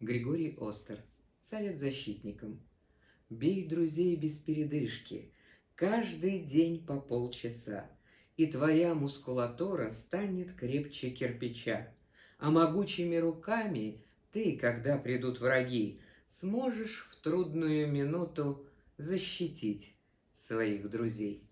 Григорий Остер. Совет защитникам. Бей друзей без передышки, каждый день по полчаса, и твоя мускулатура станет крепче кирпича. А могучими руками ты, когда придут враги, сможешь в трудную минуту защитить своих друзей.